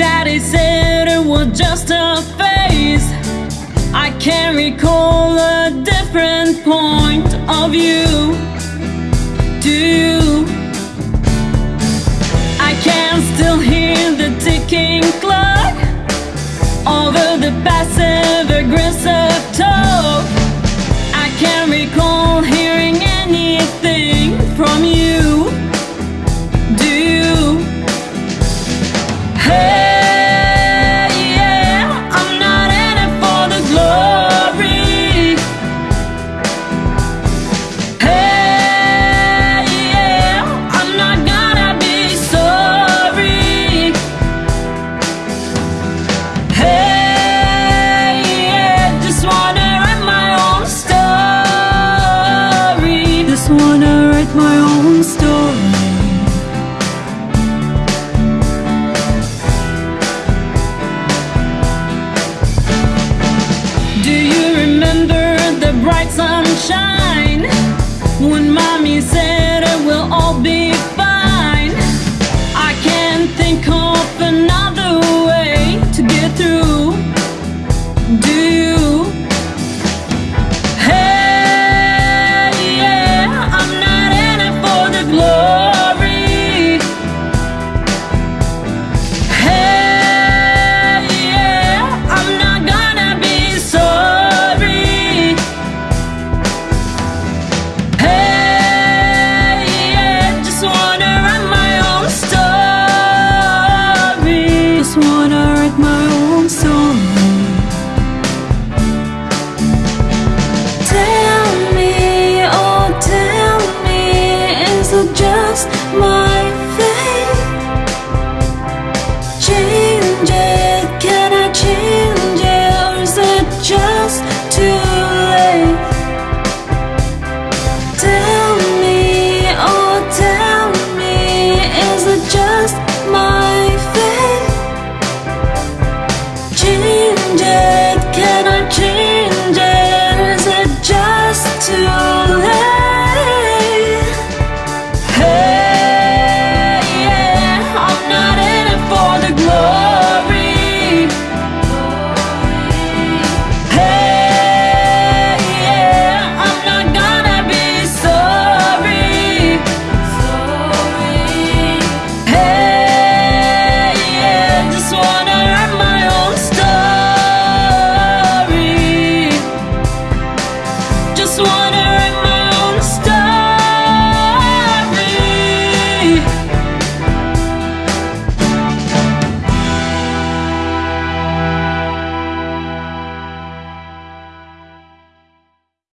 Daddy said it was just a phase. I can recall a different point of view. Do you? I can still hear the ticking clock Over the passage. write my own story Do you remember the bright sun? my